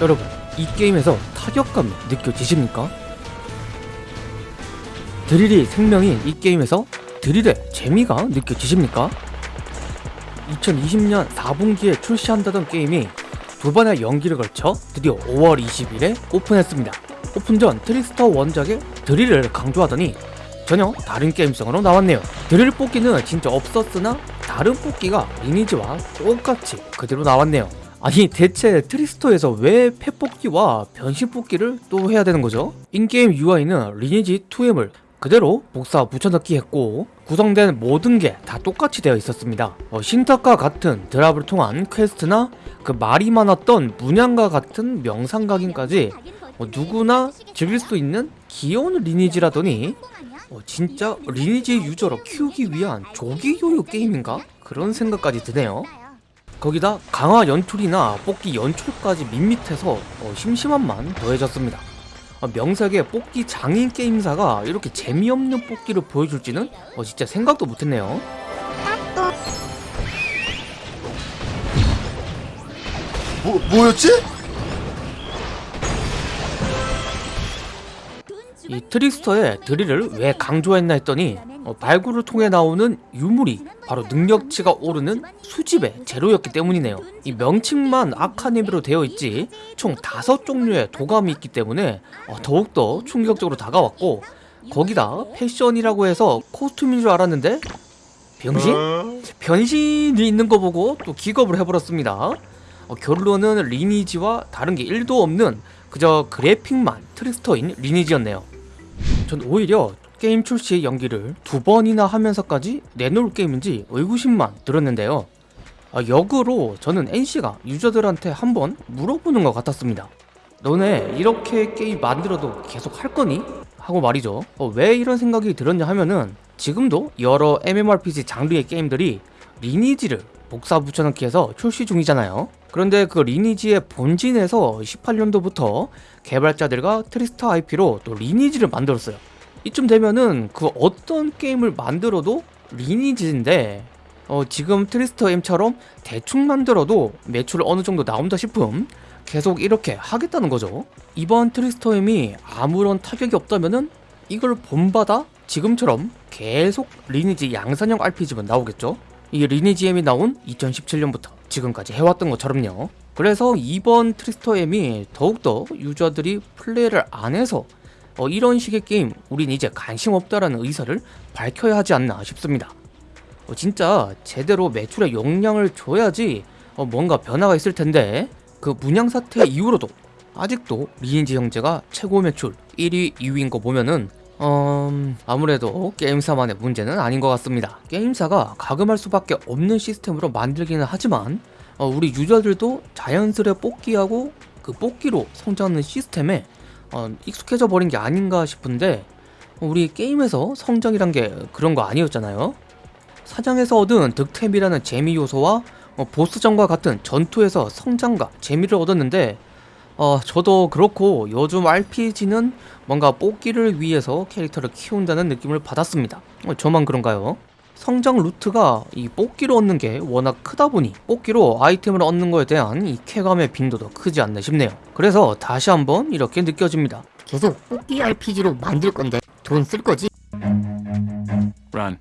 여러분 이 게임에서 타격감이 느껴지십니까? 드릴이 생명인 이 게임에서 드릴의 재미가 느껴지십니까? 2020년 4분기에 출시한다던 게임이 두 번의 연기를 걸쳐 드디어 5월 20일에 오픈했습니다. 오픈 전 Trickster 원작의 드릴을 강조하더니 전혀 다른 게임성으로 나왔네요. 드릴 뽑기는 진짜 없었으나 다른 뽑기가 Lineage와 똑같이 그대로 나왔네요. 아니 대체 Trickster에서 왜 pet뽑기와 변신 뽑기를 또 해야 되는 거죠? in-game UI는 Lineage 2M을 그대로 복사 붙여넣기 했고 구성된 모든 게 다 똑같이 되어 있었습니다 어, 신탁과 같은 drop을 통한 quest나 그 말이 많았던 문양과 같은 명상각인까지 어, 누구나 즐길 수 있는 귀여운 Lineage라더니 어, 진짜 Lineage user로 키우기 위한 조기 교육 게임인가? 그런 생각까지 드네요 거기다 강화 연출이나 뽑기 연출까지 밋밋해서 어, 심심함만 더해졌습니다. 어, 명색의 뽑기 장인 게임사가 이렇게 재미없는 뽑기를 보여줄지는 어, 진짜 생각도 못했네요. 뭐, 뭐였지? 이 트릭스터의 드릴을 왜 강조했나 했더니 어, 발굴을 통해 나오는 유물이 바로 능력치가 오르는 수집의 재료였기 때문이네요. 이 명칭만 아카데미로 되어 있지 총 다섯 종류의 도감이 있기 때문에 어, 더욱더 충격적으로 다가왔고 거기다 패션이라고 해서 costume인 줄 알았는데 병신? 변신이 있는 거 보고 또 기겁을 해버렸습니다. 어, 결론은 Lineage와 다른 게 1도 없는 그저 그래픽만 Trickster인 Lineage였네요. 전 오히려 게임 출시 연기를 두 번이나 하면서까지 내놓을 게임인지 의구심만 들었는데요. 아, 역으로 저는 NC가 user들한테 한번 물어보는 것 같았습니다. 너네 이렇게 게임 만들어도 계속 할 거니? 하고 말이죠. 어, 왜 이런 생각이 들었냐 하면은 지금도 여러 MMORPG 장르의 게임들이 Lineage를 복사 붙여넣기 해서 출시 중이잖아요. 그런데 그 Lineage의 본진에서 18년도부터 개발자들과 Trickster IP로 또 Lineage를 만들었어요. 이쯤 되면은 그 어떤 게임을 만들어도 Lineage인데 어, 지금 Trickster M처럼 대충 만들어도 매출 어느 정도 나온다 싶음 계속 이렇게 하겠다는 거죠. 이번 Trickster M이 아무런 타격이 없다면은 이걸 본받아 지금처럼 계속 Lineage 양산형 RPG만 나오겠죠. 이 Lineage M이 나온 2017년부터 지금까지 해왔던 것처럼요. 그래서 이번 트리스터 M이 더욱더 유저들이 플레이를 안 해서 어, 이런 식의 게임 우린 이제 관심 없다라는 의사를 밝혀야 하지 않나 싶습니다. 어, 진짜 제대로 매출의 용량을 줘야지 어, 뭔가 변화가 있을 텐데 그 문양 사태 이후로도 아직도 리니지 형제가 최고 매출 1위, 2위인 거 보면은 음, 아무래도 게임사만의 문제는 아닌 것 같습니다. 게임사가 가금할 수밖에 없는 시스템으로 만들기는 하지만 어, 우리 유저들도 자연스레 뽑기하고 그 뽑기로 성장하는 시스템에 어, 익숙해져 버린 게 아닌가 싶은데 어, 우리 게임에서 성장이란 게 그런 거 아니었잖아요. 사장에서 얻은 득템이라는 재미 요소와 어, 보스전과 같은 전투에서 성장과 재미를 얻었는데 어, 저도 그렇고 요즘 RPG는 뭔가 뽑기를 위해서 캐릭터를 키운다는 느낌을 받았습니다. 어, 저만 그런가요? 성장 루트가 이 뽑기로 얻는 게 워낙 크다 보니 뽑기로 아이템을 얻는 거에 대한 이 쾌감의 빈도도 크지 않나 싶네요. 그래서 다시 한번 이렇게 느껴집니다. 계속 뽑기 RPG로 만들 건데 돈 쓸 거지? Run.